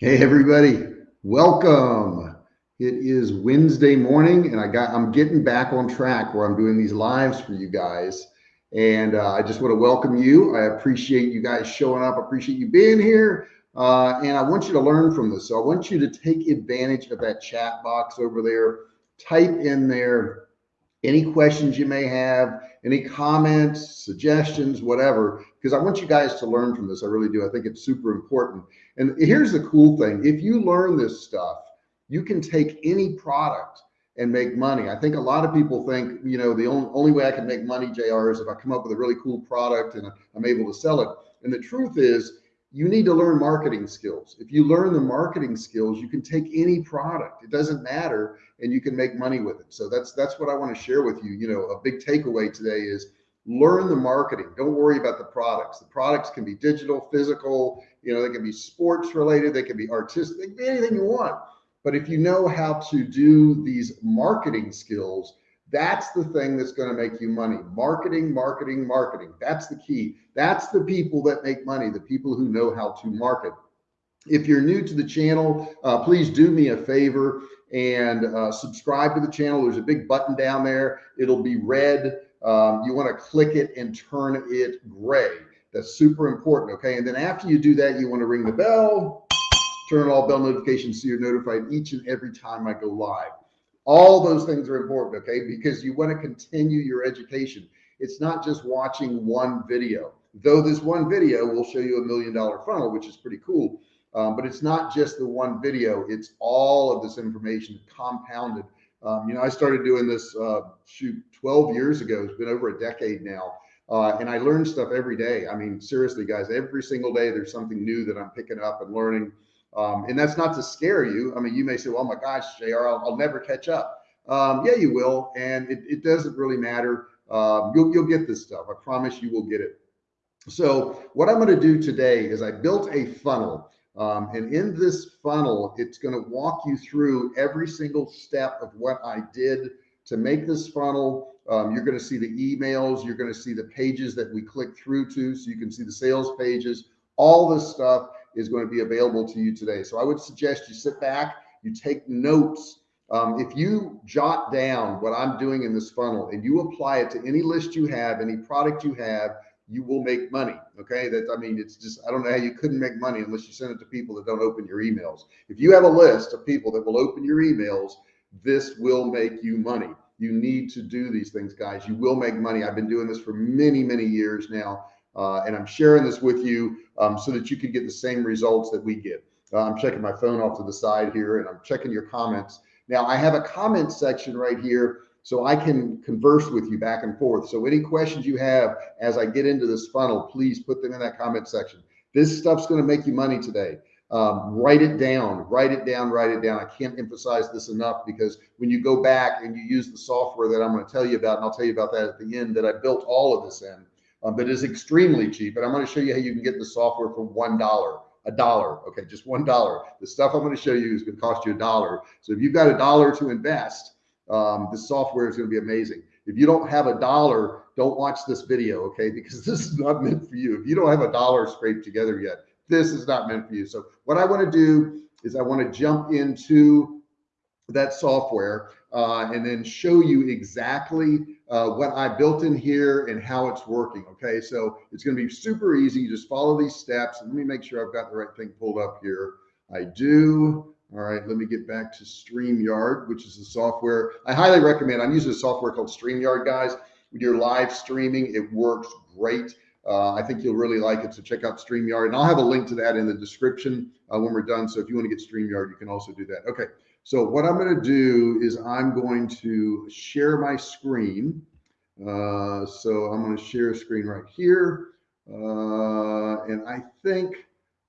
Hey everybody, welcome. It is Wednesday morning and I got I'm getting back on track where I'm doing these lives for you guys. And uh, I just want to welcome you. I appreciate you guys showing up. I appreciate you being here. Uh, and I want you to learn from this. So I want you to take advantage of that chat box over there. Type in there any questions you may have, any comments, suggestions, whatever, because I want you guys to learn from this. I really do. I think it's super important. And here's the cool thing. If you learn this stuff, you can take any product and make money. I think a lot of people think, you know, the only, only way I can make money, JR, is if I come up with a really cool product and I'm able to sell it. And the truth is you need to learn marketing skills. If you learn the marketing skills, you can take any product. It doesn't matter and you can make money with it. So that's that's what I want to share with you. You know, a big takeaway today is learn the marketing. Don't worry about the products. The products can be digital, physical, you know, they can be sports related, they can be artistic, they can be anything you want. But if you know how to do these marketing skills, that's the thing that's going to make you money. Marketing, marketing, marketing. That's the key. That's the people that make money, the people who know how to market. If you're new to the channel, uh, please do me a favor and uh, subscribe to the channel. There's a big button down there. It'll be red. Um, you want to click it and turn it gray. That's super important. Okay. And then after you do that, you want to ring the bell, turn on all bell notifications so you're notified each and every time I go live. All those things are important, okay? Because you want to continue your education. It's not just watching one video, though this one video will show you a million dollar funnel, which is pretty cool. Um, but it's not just the one video, it's all of this information compounded. Um, you know, I started doing this, uh, shoot, 12 years ago. It's been over a decade now. Uh, and I learn stuff every day. I mean, seriously, guys, every single day there's something new that I'm picking up and learning. Um, and that's not to scare you. I mean, you may say, well, oh my gosh, JR, I'll, I'll never catch up. Um, yeah, you will. And it, it doesn't really matter. Um, you'll, you'll get this stuff. I promise you will get it. So what I'm going to do today is I built a funnel. Um, and in this funnel, it's going to walk you through every single step of what I did to make this funnel. Um, you're going to see the emails. You're going to see the pages that we click through to. So you can see the sales pages, all this stuff is going to be available to you today. So I would suggest you sit back, you take notes. Um, if you jot down what I'm doing in this funnel and you apply it to any list you have, any product you have, you will make money. Okay. That, I mean, it's just, I don't know how you couldn't make money unless you send it to people that don't open your emails. If you have a list of people that will open your emails, this will make you money. You need to do these things, guys. You will make money. I've been doing this for many, many years now. Uh, and I'm sharing this with you um, so that you can get the same results that we get. Uh, I'm checking my phone off to the side here and I'm checking your comments. Now I have a comment section right here so I can converse with you back and forth. So any questions you have as I get into this funnel, please put them in that comment section. This stuff's going to make you money today. Um, write it down, write it down, write it down. I can't emphasize this enough because when you go back and you use the software that I'm going to tell you about, and I'll tell you about that at the end that I built all of this in, um, but is extremely cheap. And I'm going to show you how you can get the software for one dollar, a dollar. Okay, just one dollar. The stuff I'm going to show you is going to cost you a dollar. So if you've got a dollar to invest, um, the software is going to be amazing. If you don't have a dollar, don't watch this video, okay? Because this is not meant for you. If you don't have a dollar scraped together yet, this is not meant for you. So what I want to do is I want to jump into that software uh, and then show you exactly uh, what I built in here and how it's working. Okay, so it's going to be super easy. You just follow these steps. Let me make sure I've got the right thing pulled up here. I do. All right, let me get back to StreamYard, which is the software I highly recommend. I'm using a software called StreamYard, guys. When you're live streaming, it works great. Uh, I think you'll really like it. So check out StreamYard. And I'll have a link to that in the description uh, when we're done. So if you want to get StreamYard, you can also do that. Okay. So what I'm going to do is I'm going to share my screen. Uh, so I'm going to share a screen right here. Uh, and I think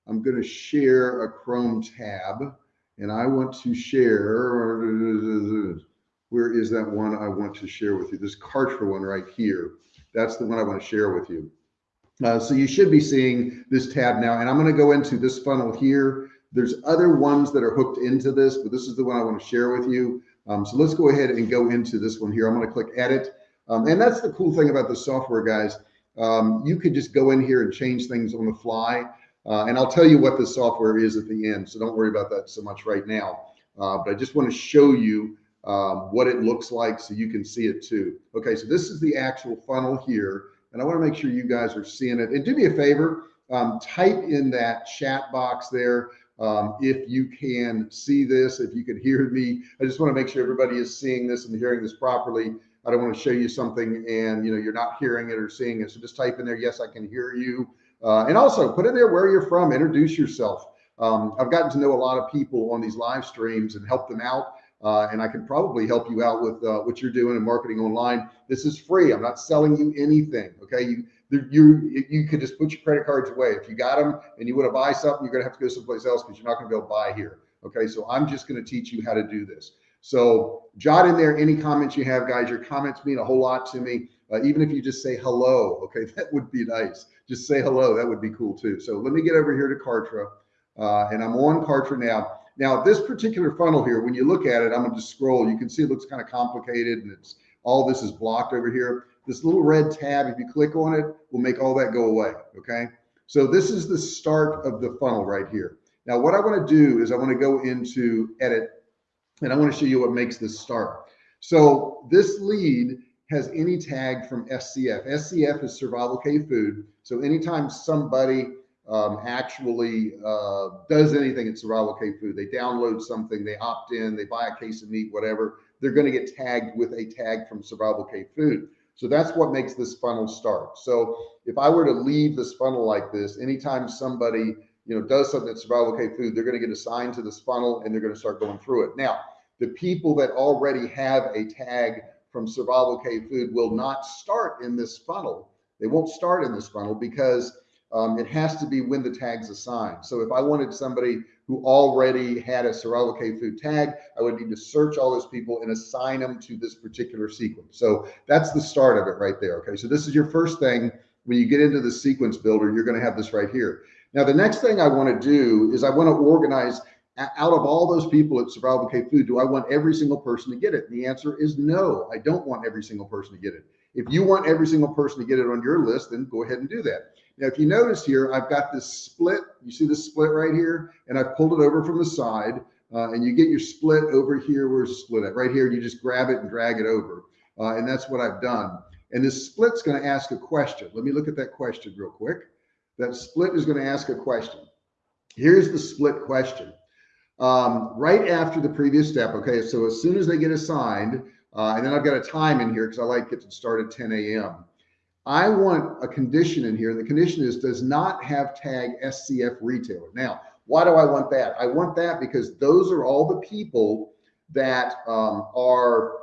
I'm going to share a Chrome tab and I want to share, where is that one I want to share with you? This Kartra one right here. That's the one I want to share with you. Uh, so you should be seeing this tab now, and I'm going to go into this funnel here. There's other ones that are hooked into this, but this is the one I want to share with you. Um, so let's go ahead and go into this one here. I'm going to click edit. Um, and that's the cool thing about the software guys. Um, you could just go in here and change things on the fly. Uh, and I'll tell you what the software is at the end. So don't worry about that so much right now. Uh, but I just want to show you um, what it looks like so you can see it too. Okay, so this is the actual funnel here. And I want to make sure you guys are seeing it. And do me a favor, um, type in that chat box there um, if you can see this, if you can hear me. I just want to make sure everybody is seeing this and hearing this properly. I don't want to show you something and you know you're not hearing it or seeing it. So just type in there, yes, I can hear you. Uh, and also put in there where you're from, introduce yourself. Um, I've gotten to know a lot of people on these live streams and help them out. Uh, and I can probably help you out with uh, what you're doing in marketing online. This is free. I'm not selling you anything. Okay. You, you, you could just put your credit cards away. If you got them and you want to buy something, you're going to have to go someplace else because you're not going to be able to buy here. Okay. So I'm just going to teach you how to do this. So jot in there any comments you have, guys. Your comments mean a whole lot to me. Uh, even if you just say hello, okay, that would be nice. Just say hello. That would be cool too. So let me get over here to Kartra. Uh, and I'm on Kartra now. Now, this particular funnel here, when you look at it, I'm going to scroll. You can see it looks kind of complicated and it's all this is blocked over here. This little red tab, if you click on it, will make all that go away. Okay. So this is the start of the funnel right here. Now, what I want to do is I want to go into edit and I want to show you what makes this start. So this lead has any tag from SCF. SCF is Survival Cave Food. So anytime somebody um, actually uh, does anything at Survival Cave Food, they download something, they opt in, they buy a case of meat, whatever, they're going to get tagged with a tag from Survival Cave Food. So that's what makes this funnel start. So if I were to leave this funnel like this, anytime somebody you know does something at Survival Cave Food, they're going to get assigned to this funnel and they're going to start going through it. Now, the people that already have a tag from Survival Cave Food will not start in this funnel. They won't start in this funnel because um, it has to be when the tag's assigned. So if I wanted somebody who already had a Survival Cave Food tag, I would need to search all those people and assign them to this particular sequence. So that's the start of it right there. Okay. So this is your first thing. When you get into the sequence builder, you're going to have this right here. Now, the next thing I want to do is I want to organize out of all those people at Survival Cave Food, do I want every single person to get it? And the answer is no, I don't want every single person to get it. If you want every single person to get it on your list, then go ahead and do that. Now, if you notice here, I've got this split. You see this split right here? And I've pulled it over from the side. Uh, and you get your split over here. Where's the split at? Right here. You just grab it and drag it over. Uh, and that's what I've done. And this split's going to ask a question. Let me look at that question real quick. That split is going to ask a question. Here's the split question um, right after the previous step. Okay, so as soon as they get assigned, uh, and then I've got a time in here because I like to start at 10 a.m. I want a condition in here. The condition is does not have tag SCF retailer. Now, why do I want that? I want that because those are all the people that um, are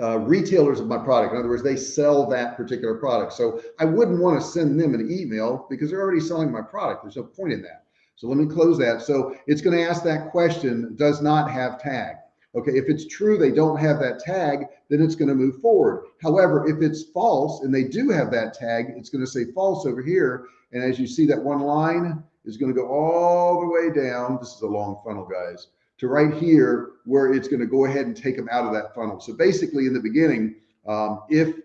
uh, retailers of my product. In other words, they sell that particular product. So I wouldn't want to send them an email because they're already selling my product. There's no point in that. So let me close that. So it's going to ask that question, does not have tag. Okay, if it's true they don't have that tag, then it's going to move forward. However, if it's false and they do have that tag, it's going to say false over here. And as you see, that one line is going to go all the way down. This is a long funnel, guys, to right here where it's going to go ahead and take them out of that funnel. So basically, in the beginning, um, if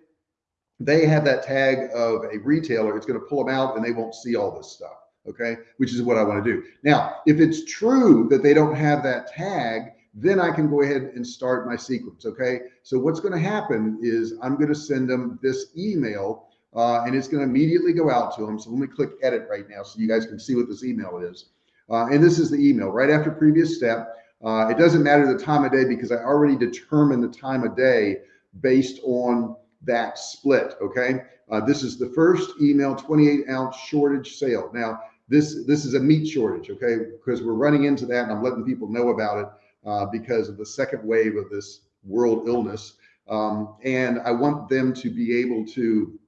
they have that tag of a retailer, it's going to pull them out and they won't see all this stuff okay, which is what I want to do. Now, if it's true that they don't have that tag, then I can go ahead and start my sequence, okay? So what's going to happen is I'm going to send them this email uh, and it's going to immediately go out to them. So let me click edit right now so you guys can see what this email is. Uh, and this is the email right after previous step. Uh, it doesn't matter the time of day because I already determined the time of day based on that split, okay? Uh, this is the first email 28 ounce shortage sale. Now, this this is a meat shortage, okay? Because we're running into that, and I'm letting people know about it uh, because of the second wave of this world illness. Um, and I want them to be able to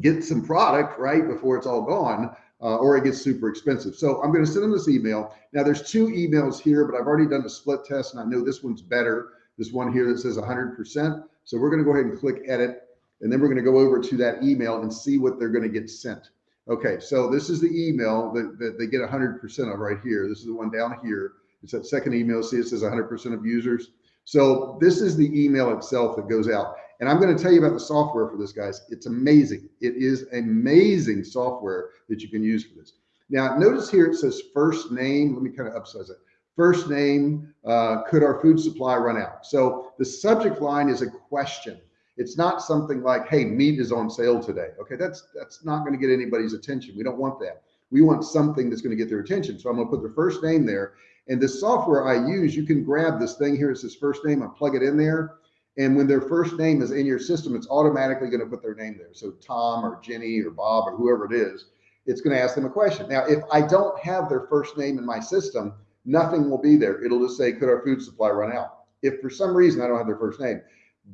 get some product right before it's all gone, uh, or it gets super expensive. So I'm going to send them this email. Now there's two emails here, but I've already done a split test, and I know this one's better. This one here that says 100%. So we're going to go ahead and click edit, and then we're going to go over to that email and see what they're going to get sent. Okay, so this is the email that, that they get 100% of right here. This is the one down here. It's that second email. See, it says 100% of users. So this is the email itself that goes out. And I'm going to tell you about the software for this, guys. It's amazing. It is amazing software that you can use for this. Now, notice here it says first name. Let me kind of upsize it. First name, uh, could our food supply run out? So the subject line is a question. It's not something like, hey, meat is on sale today. Okay, that's that's not going to get anybody's attention. We don't want that. We want something that's going to get their attention. So I'm going to put their first name there. And the software I use, you can grab this thing here. It says first name I plug it in there. And when their first name is in your system, it's automatically going to put their name there. So Tom or Jenny or Bob or whoever it is, it's going to ask them a question. Now, if I don't have their first name in my system, nothing will be there. It'll just say, could our food supply run out? If for some reason I don't have their first name,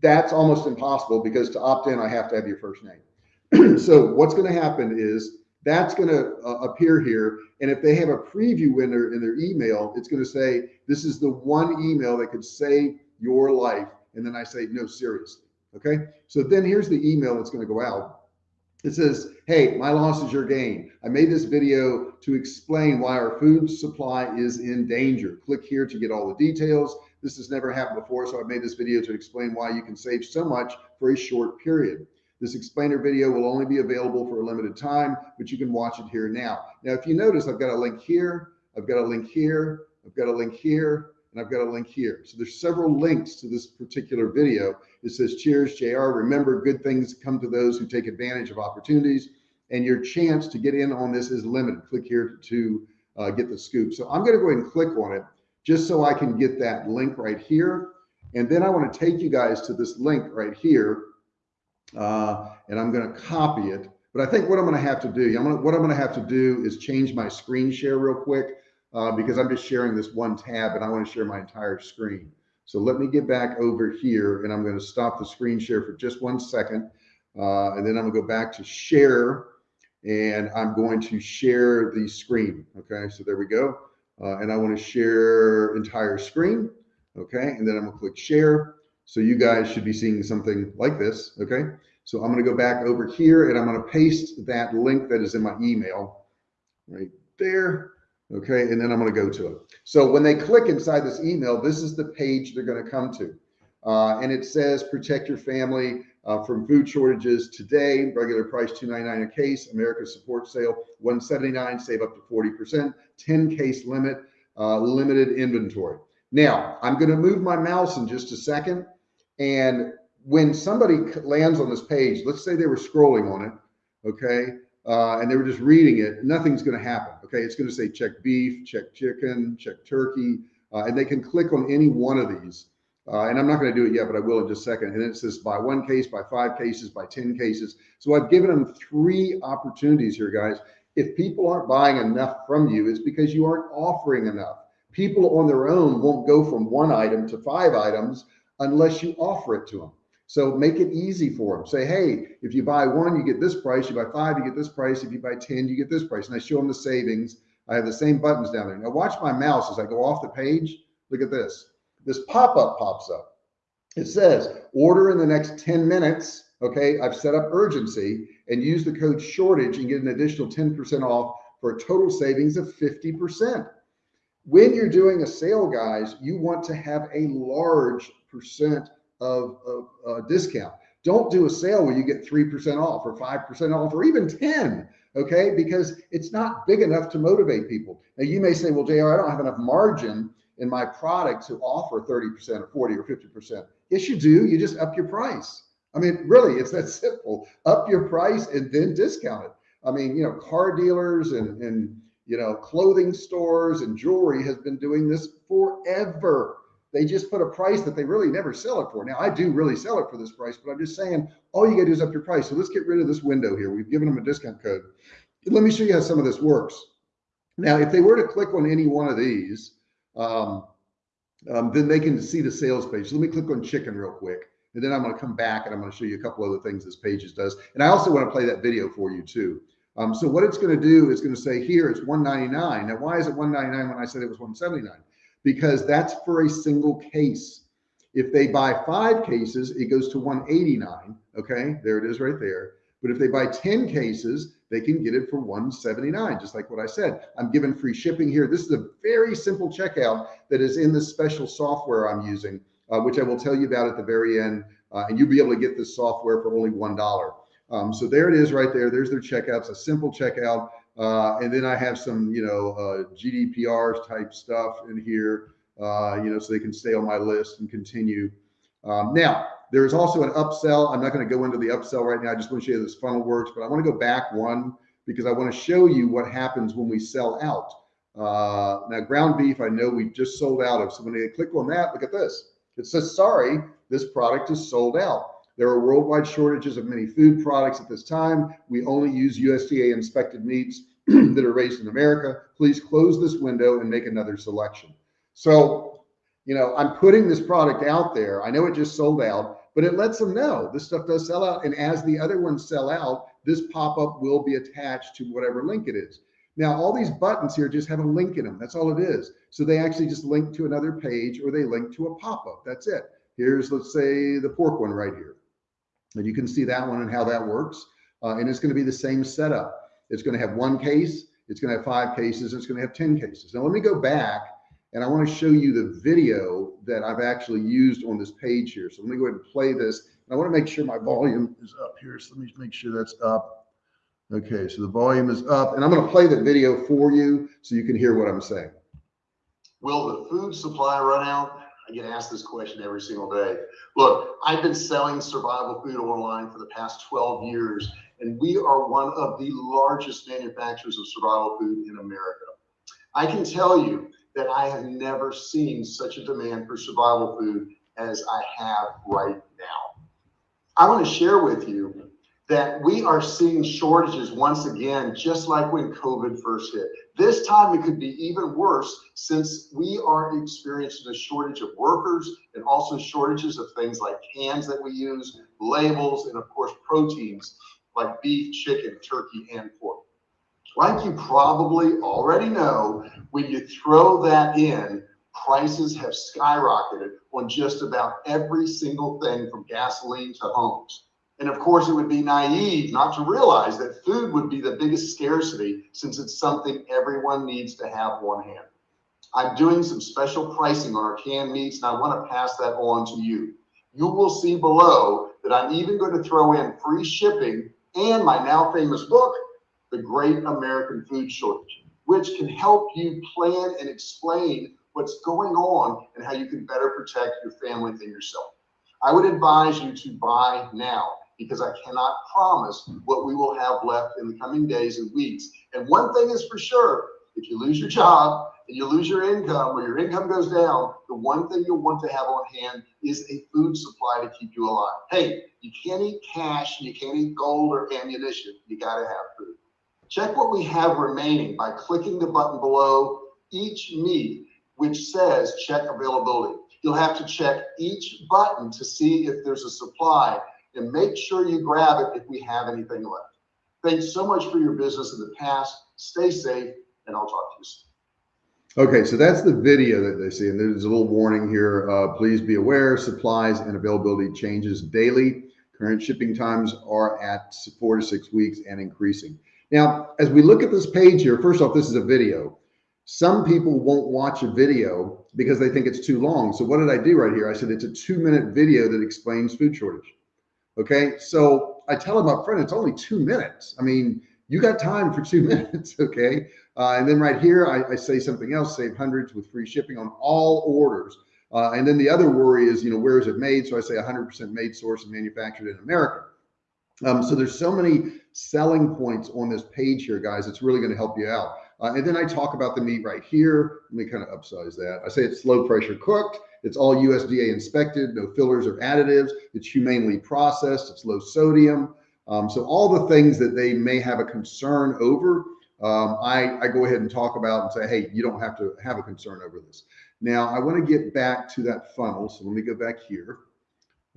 that's almost impossible because to opt in, I have to have your first name. so what's going to happen is that's going to uh, appear here. And if they have a preview window in their email, it's going to say, this is the one email that could save your life. And then I say, no, seriously. Okay. So then here's the email that's going to go out. It says, Hey, my loss is your gain. I made this video to explain why our food supply is in danger. Click here to get all the details. This has never happened before, so I made this video to explain why you can save so much for a short period. This explainer video will only be available for a limited time, but you can watch it here now. Now, if you notice, I've got a link here, I've got a link here, I've got a link here, and I've got a link here. So there's several links to this particular video. It says, cheers, JR. Remember, good things come to those who take advantage of opportunities and your chance to get in on this is limited. Click here to uh, get the scoop. So I'm going to go ahead and click on it just so I can get that link right here. And then I want to take you guys to this link right here. Uh, and I'm going to copy it. But I think what I'm going to have to do, I'm gonna, what I'm going to have to do is change my screen share real quick uh, because I'm just sharing this one tab and I want to share my entire screen. So let me get back over here and I'm going to stop the screen share for just one second. Uh, and then I'm gonna go back to share and I'm going to share the screen. Okay, so there we go. Uh, and I want to share entire screen. Okay, and then I'm gonna click share. So you guys should be seeing something like this. Okay, so I'm gonna go back over here and I'm gonna paste that link that is in my email right there. Okay, and then I'm gonna go to it. So when they click inside this email, this is the page they're gonna come to. Uh, and it says protect your family uh, from food shortages today. Regular price 299 a case. America support sale 179. Save up to 40%. 10 case limit. Uh, limited inventory. Now I'm going to move my mouse in just a second. And when somebody lands on this page, let's say they were scrolling on it, okay, uh, and they were just reading it, nothing's going to happen. Okay, it's going to say check beef, check chicken, check turkey, uh, and they can click on any one of these. Uh, and I'm not going to do it yet, but I will in just a second. And it says buy one case, buy five cases, buy 10 cases. So I've given them three opportunities here, guys. If people aren't buying enough from you, it's because you aren't offering enough. People on their own won't go from one item to five items unless you offer it to them. So make it easy for them. Say, hey, if you buy one, you get this price. You buy five, you get this price. If you buy 10, you get this price. And I show them the savings. I have the same buttons down there. Now watch my mouse as I go off the page. Look at this this pop-up pops up. It says order in the next 10 minutes. Okay, I've set up urgency and use the code shortage and get an additional 10% off for a total savings of 50%. When you're doing a sale, guys, you want to have a large percent of, of uh, discount. Don't do a sale where you get 3% off or 5% off or even 10, okay? Because it's not big enough to motivate people. Now you may say, well, JR, I don't have enough margin in my product to offer 30% or 40 or 50%. Yes, you do. You just up your price. I mean, really, it's that simple. Up your price and then discount it. I mean, you know, car dealers and, and you know, clothing stores and jewelry has been doing this forever. They just put a price that they really never sell it for. Now, I do really sell it for this price, but I'm just saying all you got to do is up your price. So let's get rid of this window here. We've given them a discount code. Let me show you how some of this works. Now, if they were to click on any one of these, um, um, then they can see the sales page. let me click on chicken real quick. And then I'm going to come back and I'm going to show you a couple other things this page does. And I also want to play that video for you too. Um, so what it's going to do is going to say here it's 199. Now, why is it 199 when I said it was 179? Because that's for a single case. If they buy five cases, it goes to 189. Okay, there it is right there. But if they buy 10 cases, they can get it for 179 just like what I said. I'm giving free shipping here. This is a very simple checkout that is in the special software I'm using, uh, which I will tell you about at the very end. Uh, and you'll be able to get this software for only $1. Um, so there it is right there. There's their checkout. It's a simple checkout. Uh, and then I have some, you know, uh, GDPR type stuff in here, uh, you know, so they can stay on my list and continue. Um, now, there's also an upsell. I'm not going to go into the upsell right now. I just want to show you how this funnel works, but I want to go back one because I want to show you what happens when we sell out. Uh, now, ground beef, I know we just sold out of. So when they click on that, look at this. It says, sorry, this product is sold out. There are worldwide shortages of many food products at this time. We only use USDA inspected meats that are raised in America. Please close this window and make another selection. So, you know, I'm putting this product out there. I know it just sold out, but it lets them know this stuff does sell out. And as the other ones sell out, this pop-up will be attached to whatever link it is. Now, all these buttons here just have a link in them. That's all it is. So they actually just link to another page or they link to a pop-up. That's it. Here's, let's say, the pork one right here. And you can see that one and how that works. Uh, and it's going to be the same setup. It's going to have one case. It's going to have five cases. It's going to have 10 cases. Now, let me go back and I want to show you the video that I've actually used on this page here. So let me go ahead and play this. And I want to make sure my volume is up here. So let me make sure that's up. Okay, so the volume is up and I'm going to play the video for you so you can hear what I'm saying. Will the food supply run out? I get asked this question every single day. Look, I've been selling survival food online for the past 12 years, and we are one of the largest manufacturers of survival food in America. I can tell you that I have never seen such a demand for survival food as I have right now. I want to share with you that we are seeing shortages once again, just like when COVID first hit. This time it could be even worse since we are experiencing a shortage of workers and also shortages of things like cans that we use, labels, and of course proteins like beef, chicken, turkey, and pork. Like you probably already know, when you throw that in, prices have skyrocketed on just about every single thing from gasoline to homes. And of course, it would be naive not to realize that food would be the biggest scarcity since it's something everyone needs to have on hand. I'm doing some special pricing on our canned meats and I want to pass that on to you. You will see below that I'm even going to throw in free shipping and my now famous book, The Great American Food Shortage, which can help you plan and explain what's going on and how you can better protect your family and yourself. I would advise you to buy now because I cannot promise what we will have left in the coming days and weeks. And one thing is for sure, if you lose your job and you lose your income or your income goes down, the one thing you'll want to have on hand is a food supply to keep you alive. Hey, you can't eat cash, and you can't eat gold or ammunition. You got to have food. Check what we have remaining by clicking the button below each meat, which says check availability. You'll have to check each button to see if there's a supply and make sure you grab it if we have anything left. Thanks so much for your business in the past. Stay safe, and I'll talk to you soon. Okay, so that's the video that they see, and there's a little warning here. Uh, please be aware, supplies and availability changes daily. Current shipping times are at four to six weeks and increasing. Now, as we look at this page here, first off, this is a video. Some people won't watch a video because they think it's too long. So what did I do right here? I said it's a two minute video that explains food shortage. Okay, so I tell them up front, it's only two minutes. I mean, you got time for two minutes, okay? Uh, and then right here, I, I, say something else, save hundreds with free shipping on all orders. Uh, and then the other worry is, you know, where is it made? So I say 100% made, sourced, and manufactured in America. Um, so there's so many selling points on this page here, guys. It's really going to help you out. Uh, and then I talk about the meat right here. Let me kind of upsize that. I say it's low pressure cooked. It's all USDA inspected, no fillers or additives. It's humanely processed. It's low sodium. Um, so all the things that they may have a concern over, um, I, I go ahead and talk about and say, hey, you don't have to have a concern over this. Now I want to get back to that funnel. So let me go back here.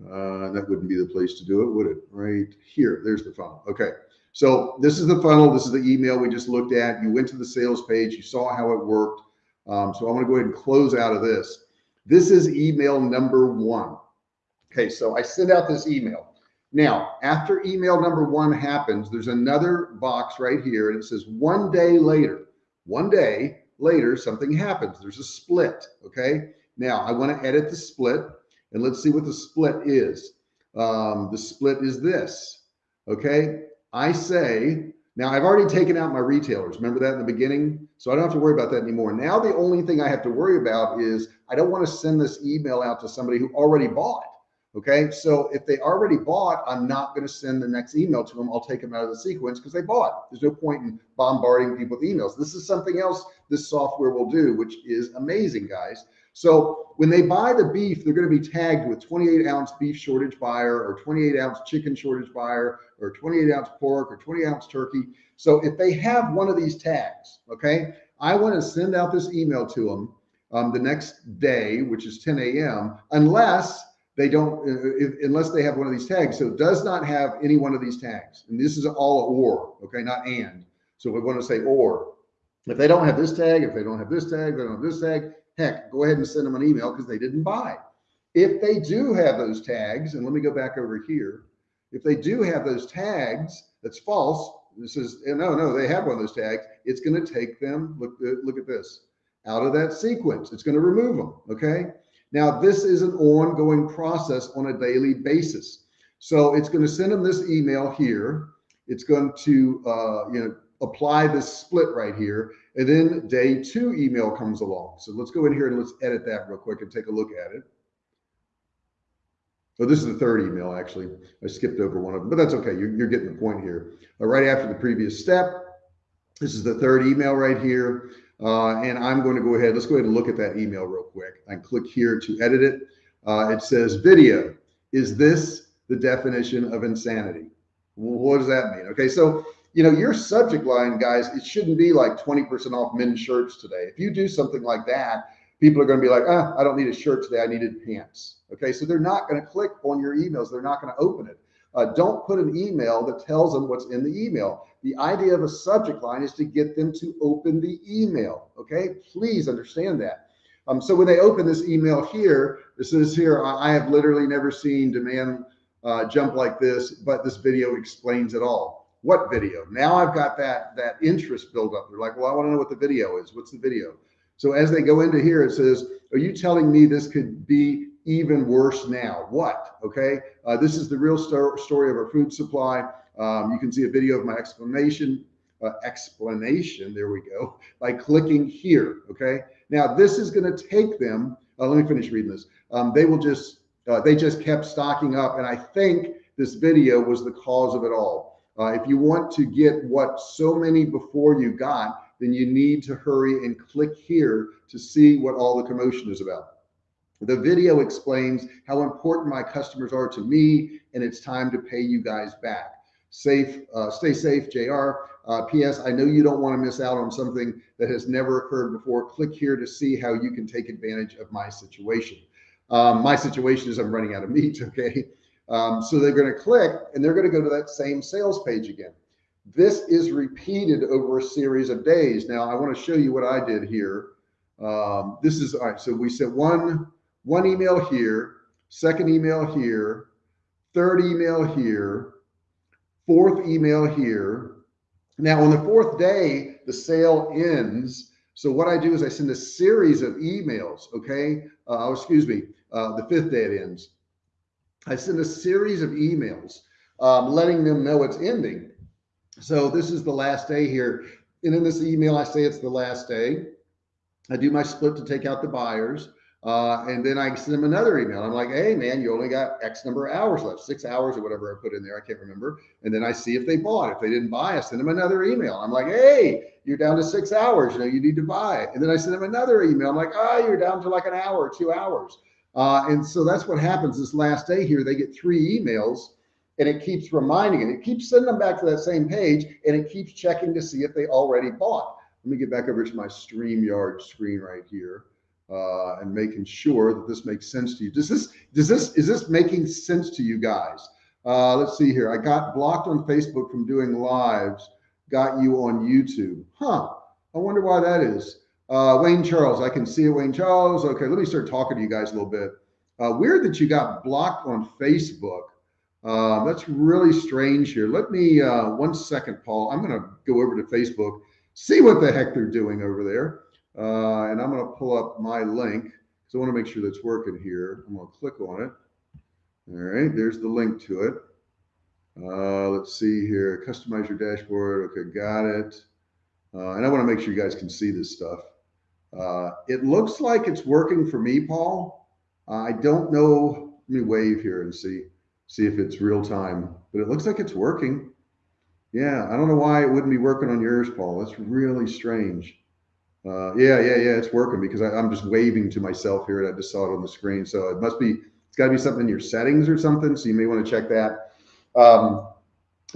Uh, that wouldn't be the place to do it, would it? Right here, there's the funnel. Okay. So this is the funnel. This is the email we just looked at. You went to the sales page. You saw how it worked. Um, so I'm going to go ahead and close out of this. This is email number one. Okay, so I send out this email. Now, after email number one happens, there's another box right here and it says one day later, one day later, something happens. There's a split. Okay. Now I want to edit the split and let's see what the split is. Um, the split is this. Okay. I say Now I've already taken out my retailers. Remember that in the beginning? So I don't have to worry about that anymore. Now the only thing I have to worry about is I don't want to send this email out to somebody who already bought. Okay. So if they already bought, I'm not going to send the next email to them. I'll take them out of the sequence because they bought. There's no point in bombarding people with emails. This is something else this software will do, which is amazing, guys. So when they buy the beef, they're going to be tagged with 28 ounce beef shortage buyer or 28 ounce chicken shortage buyer or 28 ounce pork or 20 ounce turkey. So if they have one of these tags, okay, I want to send out this email to them um, the next day, which is 10 a.m. unless they don't, uh, if, unless they have one of these tags. So it does not have any one of these tags. And this is all or, okay, not and. So we want to say or. If they don't have this tag, if they don't have this tag, they don't have this tag, heck, go ahead and send them an email because they didn't buy. If they do have those tags, and let me go back over here. If they do have those tags, that's false. This is no, no, they have one of those tags. It's going to take them. Look, look at this out of that sequence. It's going to remove them. Okay. Now this is an ongoing process on a daily basis. So it's going to send them this email here. It's going to, uh, you know, apply this split right here. And then day two email comes along. So let's go in here and let's edit that real quick and take a look at it. So this is the third email, actually. I skipped over one of them, but that's okay. You're, you're getting the point here. Uh, right after the previous step, this is the third email right here. Uh, and I'm going to go ahead. Let's go ahead and look at that email real quick. I click here to edit it. Uh, it says video. Is this the definition of insanity? What does that mean? Okay, so you know, your subject line, guys, it shouldn't be like 20% off men's shirts today. If you do something like that, people are going to be like, ah, I don't need a shirt today. I needed pants. Okay. So they're not going to click on your emails. They're not going to open it. Uh, don't put an email that tells them what's in the email. The idea of a subject line is to get them to open the email. Okay. Please understand that. Um, so when they open this email here, this is here, I have literally never seen demand uh, jump like this, but this video explains it all what video? Now I've got that that interest build up. They're like, well, I want to know what the video is. What's the video? So as they go into here, it says, are you telling me this could be even worse now? What? Okay. Uh, this is the real sto story of our food supply. Um, you can see a video of my explanation, uh, explanation. There we go. By clicking here. Okay. Now this is going to take them. Uh, let me finish reading this. Um, they will just, uh, they just kept stocking up. And I think this video was the cause of it all. Uh, if you want to get what so many before you got, then you need to hurry and click here to see what all the commotion is about. The video explains how important my customers are to me, and it's time to pay you guys back. Safe, uh, stay safe, JR. Uh, P.S. I know you don't want to miss out on something that has never occurred before. Click here to see how you can take advantage of my situation. Um, my situation is I'm running out of meat. Okay. Um, so they're going to click and they're going to go to that same sales page again. This is repeated over a series of days. Now I want to show you what I did here. Um, this is all right. So we sent one, one email here, second email here, third email here, fourth email here. Now on the fourth day, the sale ends. So what I do is I send a series of emails. Okay. Uh, excuse me. Uh, the fifth day it ends. I send a series of emails um, letting them know it's ending. So this is the last day here. And in this email, I say it's the last day. I do my split to take out the buyers. Uh, and then I send them another email. I'm like, hey, man, you only got X number of hours left, six hours or whatever I put in there. I can't remember. And then I see if they bought. If they didn't buy, I send them another email. I'm like, hey, you're down to six hours. You know, you need to buy. And then I send them another email. I'm like, oh, you're down to like an hour, two hours. Uh, and so that's what happens this last day here. They get three emails and it keeps reminding it. It keeps sending them back to that same page and it keeps checking to see if they already bought. Let me get back over to my StreamYard screen right here uh, and making sure that this makes sense to you. Does this, does this, is this making sense to you guys? Uh, let's see here. I got blocked on Facebook from doing lives, got you on YouTube. Huh. I wonder why that is. Uh, Wayne Charles, I can see it, Wayne Charles. Okay, let me start talking to you guys a little bit. Uh, weird that you got blocked on Facebook. Uh, that's really strange here. Let me, uh, one second, Paul. I'm going to go over to Facebook, see what the heck they're doing over there. Uh, and I'm going to pull up my link because I want to make sure that's working here. I'm going to click on it. All right, there's the link to it. Uh, let's see here. Customize your dashboard. Okay, got it. Uh, and I want to make sure you guys can see this stuff. Uh, it looks like it's working for me, Paul. Uh, I don't know. Let me wave here and see see if it's real time, but it looks like it's working. Yeah, I don't know why it wouldn't be working on yours, Paul. That's really strange. Uh, yeah, yeah, yeah, it's working because I, am just waving to myself here and I just saw it on the screen. So it must be, it's got to be something in your settings or something. So you may want to check that. Um,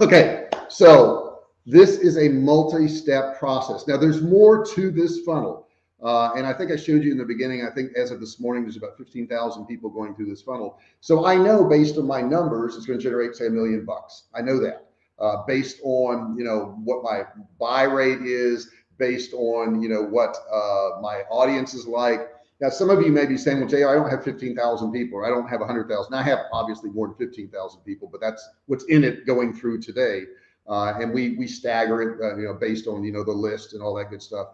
okay, so this is a multi-step process. Now there's more to this funnel. Uh, and I think I showed you in the beginning, I think as of this morning, there's about 15,000 people going through this funnel. So I know based on my numbers, it's going to generate say a million bucks. I know that uh, based on, you know, what my buy rate is, based on, you know, what uh, my audience is like. Now, some of you may be saying, well, Jay, I don't have 15,000 people, or I don't have 100,000. I have obviously more than 15,000 people, but that's what's in it going through today. Uh, and we we stagger it, uh, you know, based on you know the list and all that good stuff.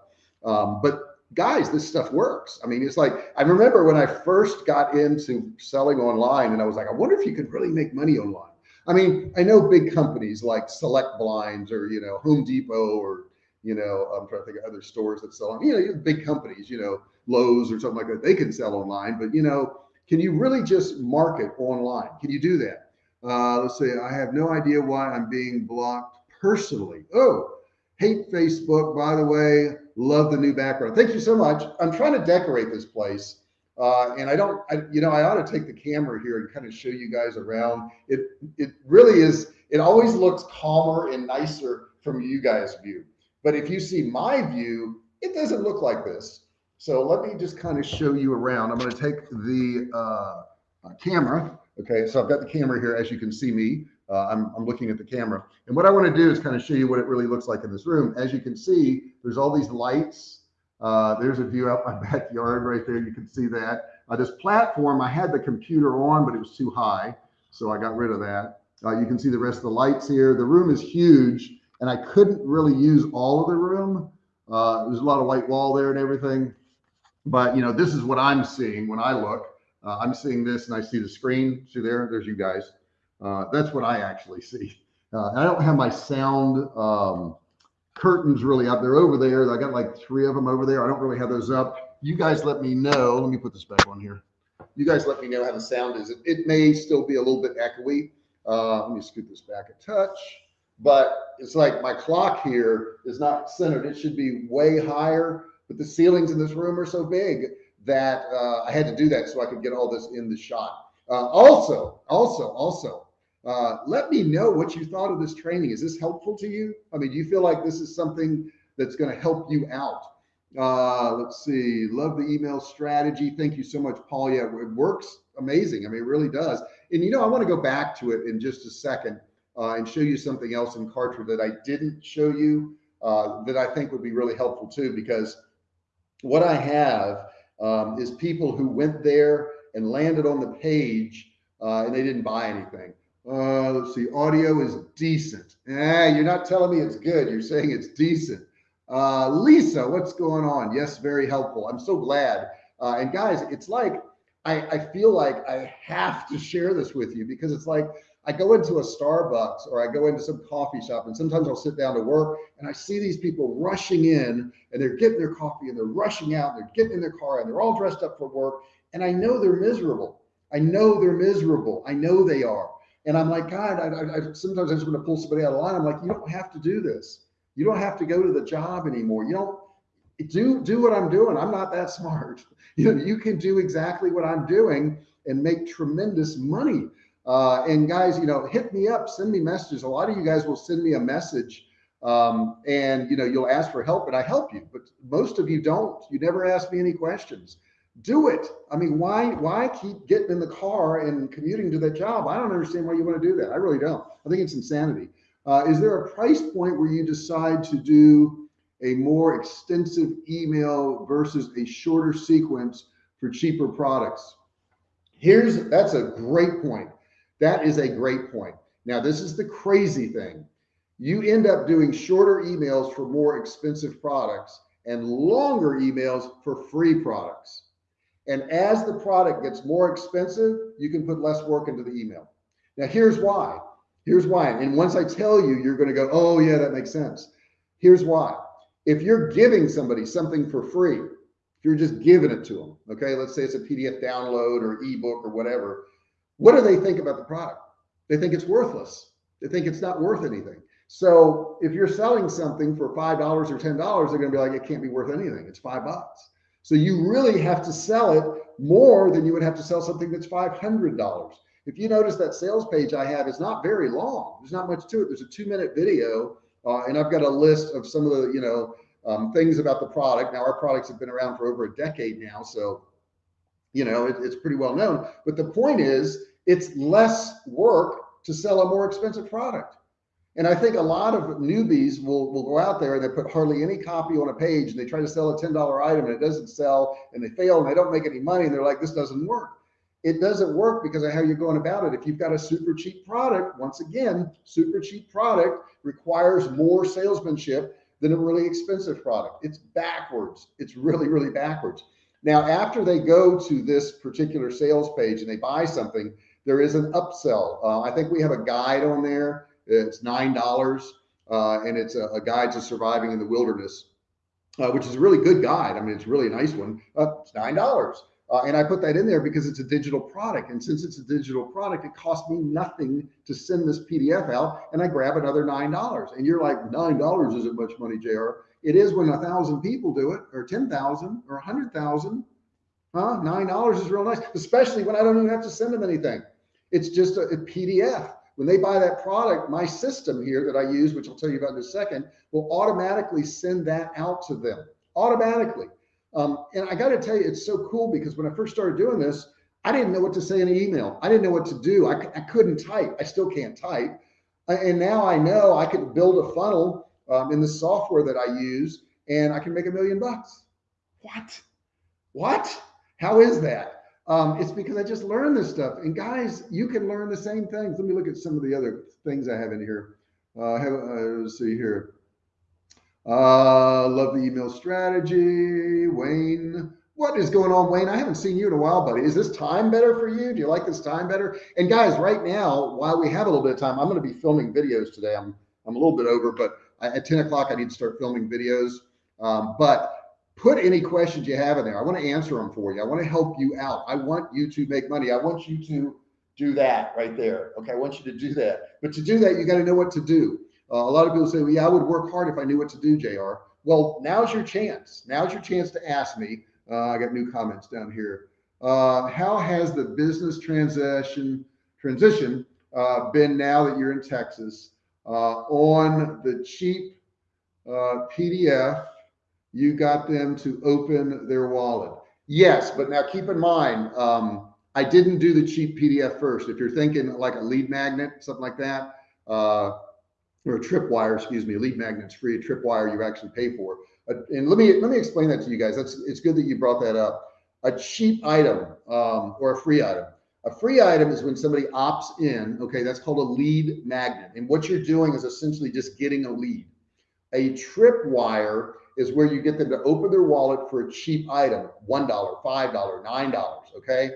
Um, but guys, this stuff works. I mean, it's like, I remember when I first got into selling online and I was like, I wonder if you could really make money online. I mean, I know big companies like Select Blinds or, you know, Home Depot or, you know, I'm trying to think of other stores that sell, you know, big companies, you know, Lowe's or something like that. They can sell online, but you know, can you really just market online? Can you do that? Uh, let's say I have no idea why I'm being blocked personally. Oh, hate Facebook, by the way. Love the new background. Thank you so much. I'm trying to decorate this place. Uh, and I don't, I, you know, I ought to take the camera here and kind of show you guys around. It, it really is, it always looks calmer and nicer from you guys' view. But if you see my view, it doesn't look like this. So let me just kind of show you around. I'm going to take the uh, camera. Okay, so I've got the camera here, as you can see me uh, I'm, I'm looking at the camera. And what I want to do is kind of show you what it really looks like in this room. As you can see, there's all these lights. Uh, there's a view out my backyard right there. You can see that. Uh, this platform, I had the computer on, but it was too high. So I got rid of that. Uh, you can see the rest of the lights here. The room is huge and I couldn't really use all of the room. Uh, there's a lot of white wall there and everything. But you know, this is what I'm seeing when I look. Uh, I'm seeing this and I see the screen. See there, there's you guys. Uh, that's what I actually see. Uh, I don't have my sound um, curtains really up. They're over there. I got like three of them over there. I don't really have those up. You guys let me know. Let me put this back on here. You guys let me know how the sound is. It, it may still be a little bit echoey. Uh, let me scoot this back a touch. But it's like my clock here is not centered. It should be way higher. But the ceilings in this room are so big that uh, I had to do that so I could get all this in the shot. Uh, also, also, also, uh, let me know what you thought of this training. Is this helpful to you? I mean, do you feel like this is something that's going to help you out? Uh, let's see. Love the email strategy. Thank you so much, Paul. Yeah, it works amazing. I mean, it really does. And you know, I want to go back to it in just a second uh, and show you something else in Kartra that I didn't show you uh, that I think would be really helpful too, because what I have um, is people who went there and landed on the page uh, and they didn't buy anything. Uh, let's see, audio is decent. Eh, you're not telling me it's good. You're saying it's decent. Uh, Lisa, what's going on? Yes, very helpful. I'm so glad. Uh, and guys, it's like, I, I feel like I have to share this with you because it's like, I go into a Starbucks or I go into some coffee shop and sometimes I'll sit down to work and I see these people rushing in and they're getting their coffee and they're rushing out and they're getting in their car and they're all dressed up for work. And I know they're miserable. I know they're miserable. I know they are. And I'm like, God, I, I, sometimes I just want to pull somebody out of line. I'm like, you don't have to do this. You don't have to go to the job anymore. You don't do do what I'm doing. I'm not that smart. You know, you can do exactly what I'm doing and make tremendous money. Uh, and guys, you know, hit me up, send me messages. A lot of you guys will send me a message um, and you know, you'll ask for help and I help you, but most of you don't. You never ask me any questions do it. I mean, why why keep getting in the car and commuting to that job? I don't understand why you want to do that. I really don't. I think it's insanity. Uh, is there a price point where you decide to do a more extensive email versus a shorter sequence for cheaper products? Here's that's a great point. That is a great point. Now, this is the crazy thing. You end up doing shorter emails for more expensive products and longer emails for free products. And as the product gets more expensive, you can put less work into the email. Now, here's why. Here's why. And once I tell you, you're going to go, oh, yeah, that makes sense. Here's why. If you're giving somebody something for free, if you're just giving it to them, okay, let's say it's a PDF download or ebook or whatever, what do they think about the product? They think it's worthless. They think it's not worth anything. So if you're selling something for $5 or $10, they're going to be like, it can't be worth anything. It's five bucks. So you really have to sell it more than you would have to sell something that's $500. If you notice that sales page I have is not very long. There's not much to it. There's a two minute video uh, and I've got a list of some of the, you know, um, things about the product. Now our products have been around for over a decade now. So, you know, it, it's pretty well known, but the point is it's less work to sell a more expensive product. And I think a lot of newbies will, will go out there and they put hardly any copy on a page and they try to sell a $10 item and it doesn't sell and they fail and they don't make any money and they're like, this doesn't work it doesn't work because of how you're going about it. If you've got a super cheap product, once again, super cheap product requires more salesmanship than a really expensive product. It's backwards. It's really, really backwards. Now, after they go to this particular sales page and they buy something, there is an upsell. Uh, I think we have a guide on there. It's $9 uh, and it's a, a, guide to surviving in the wilderness, uh, which is a really good guide. I mean, it's really a nice one. Uh, it's $9. Uh, and I put that in there because it's a digital product. And since it's a digital product, it costs me nothing to send this PDF out and I grab another $9. And you're like, $9 isn't much money, JR. It is when a thousand people do it or 10,000 or a 100,000. Huh? $9 is real nice, especially when I don't even have to send them anything. It's just a, a PDF. When they buy that product, my system here that I use, which I'll tell you about in a second, will automatically send that out to them automatically. Um, and I got to tell you, it's so cool because when I first started doing this, I didn't know what to say in an email. I didn't know what to do. I, I couldn't type. I still can't type. And now I know I can build a funnel um, in the software that I use and I can make a million bucks. What? What? How is that? Um, it's because I just learned this stuff. And guys, you can learn the same things. Let me look at some of the other things I have in here. Uh, I have, uh, let's see here. Uh, love the email strategy. Wayne, what is going on, Wayne? I haven't seen you in a while, buddy. Is this time better for you? Do you like this time better? And guys, right now, while we have a little bit of time, I'm going to be filming videos today. I'm I'm a little bit over, but at 10 o'clock, I need to start filming videos. Um, but put any questions you have in there. I want to answer them for you. I want to help you out. I want you to make money. I want you to do that right there. Okay. I want you to do that. But to do that, you got to know what to do. Uh, a lot of people say, well, yeah, I would work hard if I knew what to do, JR. Well, now's your chance. Now's your chance to ask me. Uh, I got new comments down here. Uh, how has the business transition transition uh, been now that you're in Texas uh, on the cheap uh, PDF? You got them to open their wallet. Yes, but now keep in mind, um, I didn't do the cheap PDF first. If you're thinking like a lead magnet, something like that, or a tripwire, excuse me, a lead magnet's free, a tripwire you actually pay for. Uh, and let me let me explain that to you guys. That's it's good that you brought that up. A cheap item um, or a free item. A free item is when somebody opts in. Okay, that's called a lead magnet. And what you're doing is essentially just getting a lead. A tripwire is where you get them to open their wallet for a cheap item, one dollar, five dollar, nine dollars. Okay,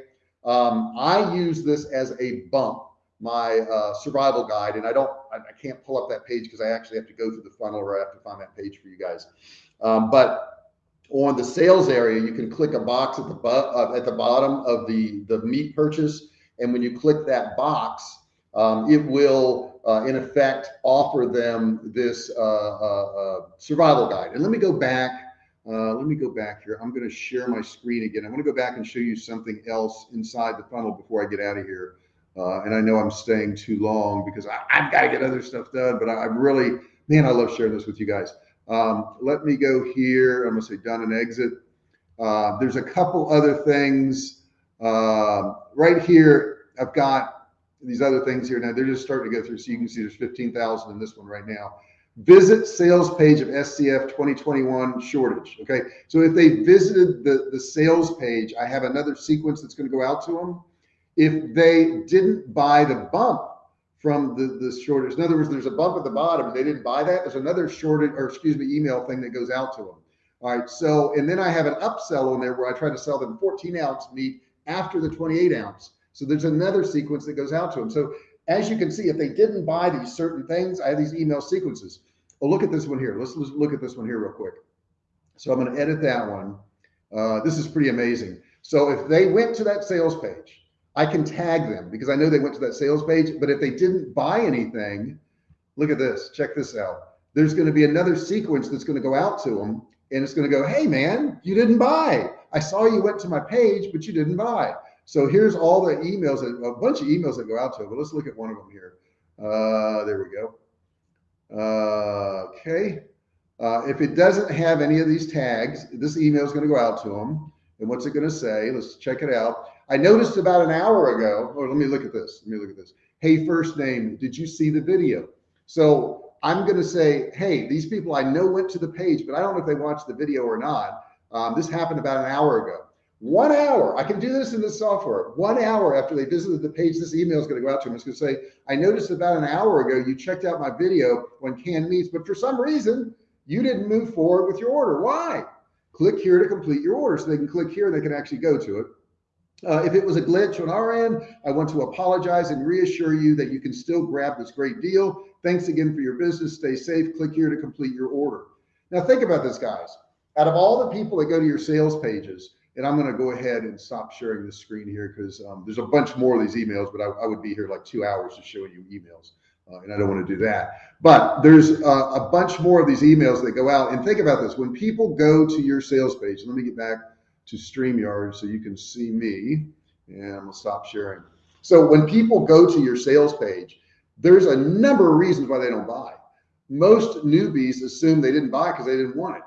um, I use this as a bump my uh, survival guide, and I don't, I, I can't pull up that page because I actually have to go through the funnel or I have to find that page for you guys. Um, but on the sales area, you can click a box at the uh, at the bottom of the the meat purchase, and when you click that box, um, it will uh, in effect offer them this uh, uh, uh, survival guide. And let me go back. let me go back here. I'm going to share my screen again. I want to go back and show you something else inside the funnel before I get out of here. And I know I'm staying too long because I, have got to get other stuff done, but I, am really, man, I love sharing this with you guys. Um, let me go here. I'm going to say done and exit. Uh, there's a couple other things uh, right here. I've got these other things here now. They're just starting to go through. So you can see there's 15,000 in this one right now. Visit sales page of SCF 2021 shortage. Okay. So if they visited the, the sales page, I have another sequence that's going to go out to them if they didn't buy the bump from the, the shortage. In other words, there's a bump at the bottom they didn't buy that. There's another shortage or excuse me, email thing that goes out to them. All right. So, and then I have an upsell on there where I try to sell them 14 ounce meat after the 28 ounce. So there's another sequence that goes out to them. So as you can see, if they didn't buy these certain things, I have these email sequences. Oh, look at this one here. Let's, let's look at this one here real quick. So I'm going to edit that one. Uh, this is pretty amazing. So if they went to that sales page, I can tag them because I know they went to that sales page. But if they didn't buy anything, look at this. Check this out. There's going to be another sequence that's going to go out to them and it's going to go, Hey man, you didn't buy. I saw you went to my page, but you didn't buy. So here's all the emails, a bunch of emails that go out to them. But let's look at one of them here. Uh, there we go. Uh, okay. Uh, if it doesn't have any of these tags, this email is going to go out to them. And what's it going to say? Let's check it out. I noticed about an hour ago, or let me look at this. Let me look at this. Hey, first name, did you see the video? So I'm going to say, hey, these people I know went to the page, but I don't know if they watched the video or not. Um, this happened about an hour ago. One hour, I can do this in the software. One hour after they visited the page, this email is going to go out to them. It's going to say, I noticed about an hour ago you checked out my video when canned meats, but for some reason you didn't move forward with your order. Why? Click here to complete your order. So they can click here and they can actually go to it. Uh, if it was a glitch on our end, I want to apologize and reassure you that you can still grab this great deal. Thanks again for your business. Stay safe. Click here to complete your order. Now think about this, guys. Out of all the people that go to your sales pages, and I'm going to go ahead and stop sharing the screen here because um, there's a bunch more of these emails, but I, I, would be here like two hours to show you emails. Uh, and I don't want to do that. But there's uh, a bunch more of these emails that go out. And think about this when people go to your sales page, let me get back to StreamYard so you can see me. And I'm going to stop sharing. So when people go to your sales page, there's a number of reasons why they don't buy. Most newbies assume they didn't buy because they didn't want it.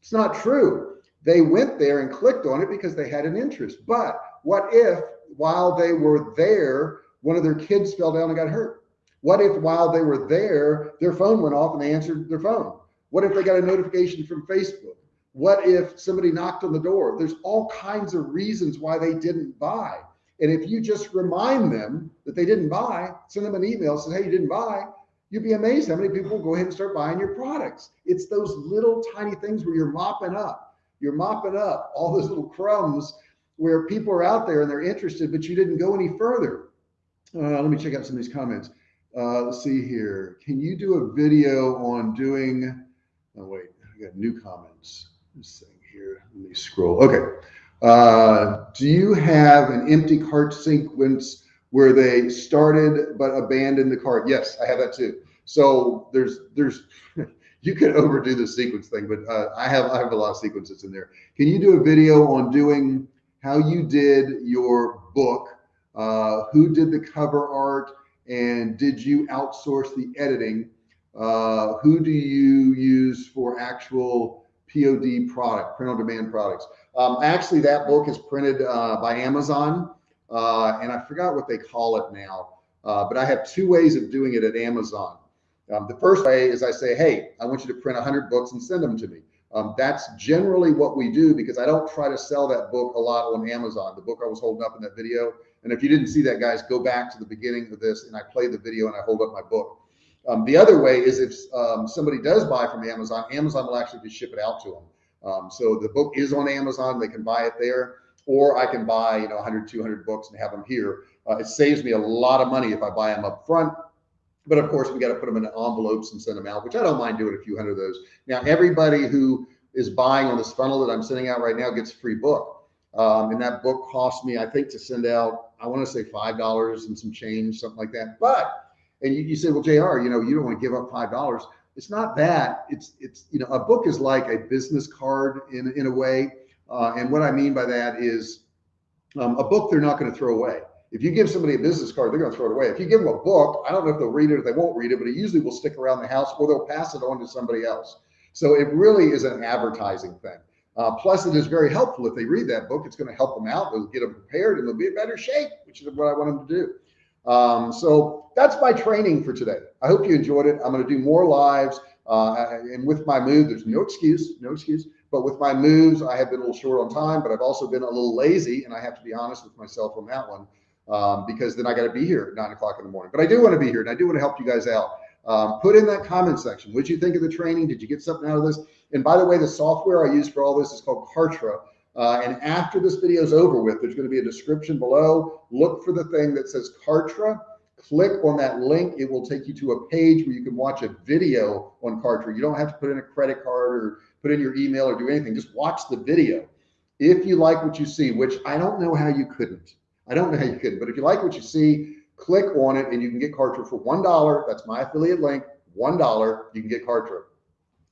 It's not true they went there and clicked on it because they had an interest. But what if while they were there, one of their kids fell down and got hurt? What if while they were there, their phone went off and they answered their phone? What if they got a notification from Facebook? What if somebody knocked on the door? There's all kinds of reasons why they didn't buy. And if you just remind them that they didn't buy, send them an email, say, hey, you didn't buy, you'd be amazed how many people go ahead and start buying your products. It's those little tiny things where you're mopping up you're mopping up all those little crumbs where people are out there and they're interested, but you didn't go any further. Uh, let me check out some of these comments. Uh, let's see here. Can you do a video on doing, oh wait, I got new comments. This thing here, let me scroll. Okay. Uh, do you have an empty cart sequence where they started but abandoned the cart? Yes, I have that too. So there's, there's, you could overdo the sequence thing, but uh, I have I have a lot of sequences in there. Can you do a video on doing how you did your book? Uh, who did the cover art, and did you outsource the editing? Uh, who do you use for actual POD product, print on demand products? Um, actually, that book is printed uh, by Amazon, uh, and I forgot what they call it now. Uh, but I have two ways of doing it at Amazon. Um, the first way is I say, hey, I want you to print 100 books and send them to me. Um, that's generally what we do because I don't try to sell that book a lot on Amazon. The book I was holding up in that video. And if you didn't see that, guys, go back to the beginning of this and I play the video and I hold up my book. Um, the other way is if um, somebody does buy from Amazon, Amazon will actually just ship it out to them. Um, so the book is on Amazon. They can buy it there. Or I can buy, you know, 100, 200 books and have them here. Uh, it saves me a lot of money if I buy them up front but of course, we got to put them in envelopes and send them out, which I don't mind doing a few hundred of those. Now, everybody who is buying on this funnel that I'm sending out right now gets a free book. Um, and that book cost me, I think, to send out, I want to say $5 and some change, something like that. But, and you, you say, well, JR, you know, you don't want to give up $5. It's not that. It's, it's, you know, a book is like a business card in, in a way. Uh, and what I mean by that is um, a book they're not going to throw away. If you give somebody a business card, they're going to throw it away. If you give them a book, I don't know if they'll read it or they won't read it, but it usually will stick around the house or they'll pass it on to somebody else. So it really is an advertising thing. Uh, plus, it is very helpful if they read that book. It's going to help them out. It'll get them prepared and they'll be in better shape, which is what I want them to do. Um, so that's my training for today. I hope you enjoyed it. I'm going to do more lives. Uh, and with my move, there's no excuse, no excuse. But with my moves, I have been a little short on time, but I've also been a little lazy, and I have to be honest with myself on that one um, because then I got to be here at nine o'clock in the morning. But I do want to be here and I do want to help you guys out. Um, put in that comment section. What did you think of the training? Did you get something out of this? And by the way, the software I use for all this is called Kartra. Uh, and after this video is over with, there's going to be a description below. Look for the thing that says Kartra, click on that link. It will take you to a page where you can watch a video on Kartra. You don't have to put in a credit card or put in your email or do anything. Just watch the video. If you like what you see, which I don't know how you couldn't, I don't know how you couldn't, but if you like what you see, click on it and you can get Kartra for $1. That's my affiliate link, $1. You can get Kartra.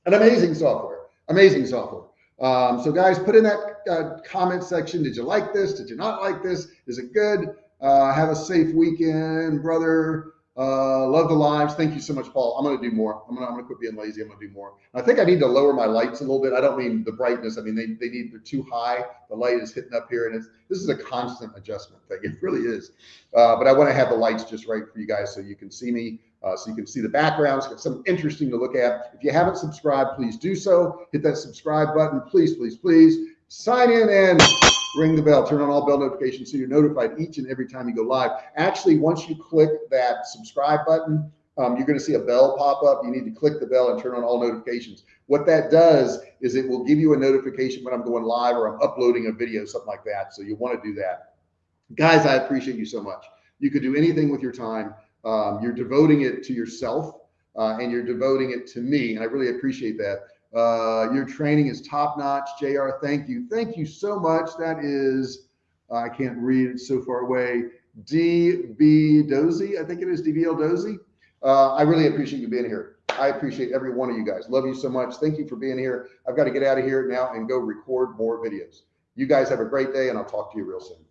An amazing software, amazing software. Um, so guys, put in that uh, comment section. Did you like this? Did you not like this? Is it good? Uh, have a safe weekend, brother. Uh, love the lives. Thank you so much, Paul. I'm going to do more. I'm going to, quit being lazy. I'm going to do more. I think I need to lower my lights a little bit. I don't mean the brightness. I mean, they, they need, they're too high. The light is hitting up here and it's, this is a constant adjustment thing. It really is. Uh, but I want to have the lights just right for you guys so you can see me, uh, so you can see the backgrounds, get something interesting to look at. If you haven't subscribed, please do so. Hit that subscribe button, please, please, please. Sign in and ring the bell, turn on all bell notifications so you're notified each and every time you go live. Actually, once you click that subscribe button, um, you're going to see a bell pop up. You need to click the bell and turn on all notifications. What that does is it will give you a notification when I'm going live or I'm uploading a video, something like that. So you want to do that. Guys, I appreciate you so much. You could do anything with your time. Um, you're devoting it to yourself uh, and you're devoting it to me. And I really appreciate that. Uh, your training is top notch. JR, thank you. Thank you so much. That is, uh, I can't read it so far away. DB Dozy, I think it is DBL Dozy. Uh, I really appreciate you being here. I appreciate every one of you guys. Love you so much. Thank you for being here. I've got to get out of here now and go record more videos. You guys have a great day and I'll talk to you real soon.